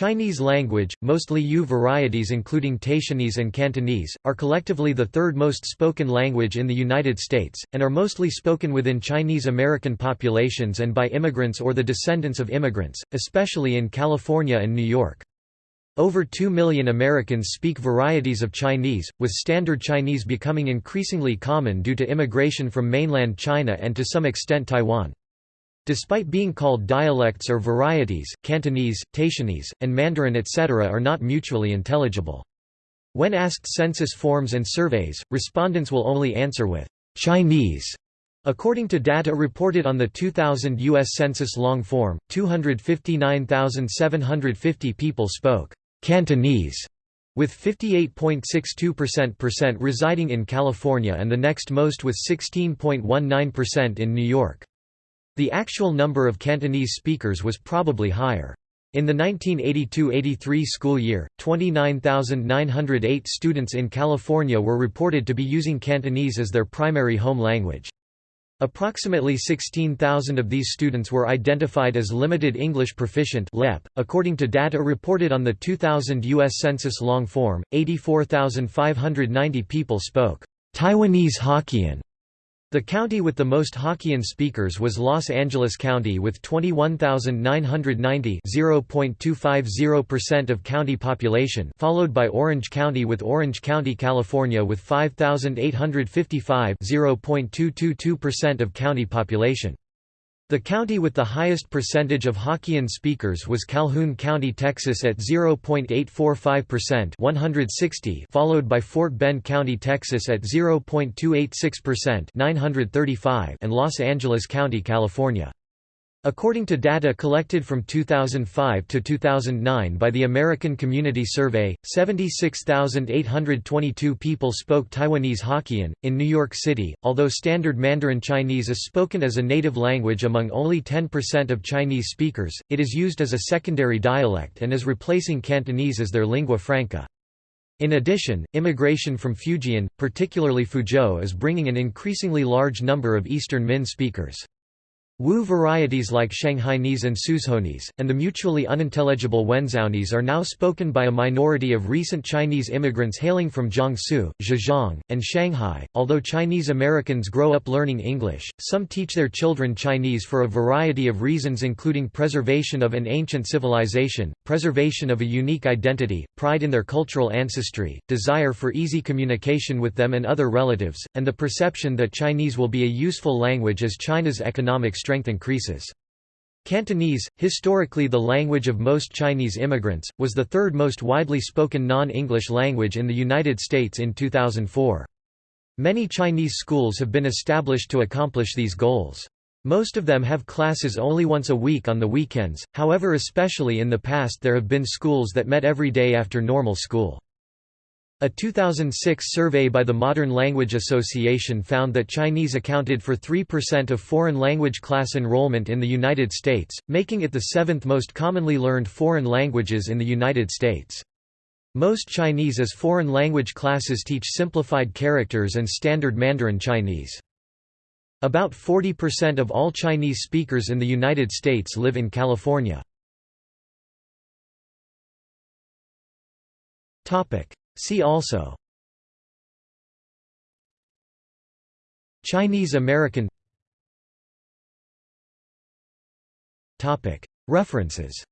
Chinese language, mostly Yue varieties including Taishanese and Cantonese, are collectively the third most spoken language in the United States, and are mostly spoken within Chinese American populations and by immigrants or the descendants of immigrants, especially in California and New York. Over 2 million Americans speak varieties of Chinese, with Standard Chinese becoming increasingly common due to immigration from mainland China and to some extent Taiwan. Despite being called dialects or varieties, Cantonese, Taishanese, and Mandarin etc. are not mutually intelligible. When asked census forms and surveys, respondents will only answer with Chinese. According to data reported on the 2000 U.S. Census long form, 259,750 people spoke Cantonese, with 58.62% residing in California and the next most with 16.19% in New York. The actual number of Cantonese speakers was probably higher. In the 1982–83 school year, 29,908 students in California were reported to be using Cantonese as their primary home language. Approximately 16,000 of these students were identified as Limited English Proficient (LEP). According to data reported on the 2000 US Census long form, 84,590 people spoke Taiwanese Hokkien the county with the most Hokkien speakers was Los Angeles County with 21,990 0.250% of county population followed by Orange County with Orange County, California with 5,855 0.222% of county population. The county with the highest percentage of Hokkien speakers was Calhoun County, Texas at 0.845% 160 followed by Fort Bend County, Texas at 0.286% 935 and Los Angeles County, California. According to data collected from 2005 to 2009 by the American Community Survey, 76,822 people spoke Taiwanese Hokkien. In New York City, although Standard Mandarin Chinese is spoken as a native language among only 10% of Chinese speakers, it is used as a secondary dialect and is replacing Cantonese as their lingua franca. In addition, immigration from Fujian, particularly Fuzhou is bringing an increasingly large number of Eastern Min speakers. Wu varieties like Shanghainese and Suzhounese, and the mutually unintelligible Wenzhounese are now spoken by a minority of recent Chinese immigrants hailing from Jiangsu, Zhejiang, and Shanghai. Although Chinese Americans grow up learning English, some teach their children Chinese for a variety of reasons including preservation of an ancient civilization, preservation of a unique identity, pride in their cultural ancestry, desire for easy communication with them and other relatives, and the perception that Chinese will be a useful language as China's economic strength increases. Cantonese, historically the language of most Chinese immigrants, was the third most widely spoken non-English language in the United States in 2004. Many Chinese schools have been established to accomplish these goals. Most of them have classes only once a week on the weekends, however especially in the past there have been schools that met every day after normal school. A 2006 survey by the Modern Language Association found that Chinese accounted for 3% of foreign language class enrollment in the United States, making it the seventh most commonly learned foreign languages in the United States. Most Chinese as foreign language classes teach simplified characters and standard Mandarin Chinese. About 40% of all Chinese speakers in the United States live in California. See also Chinese American References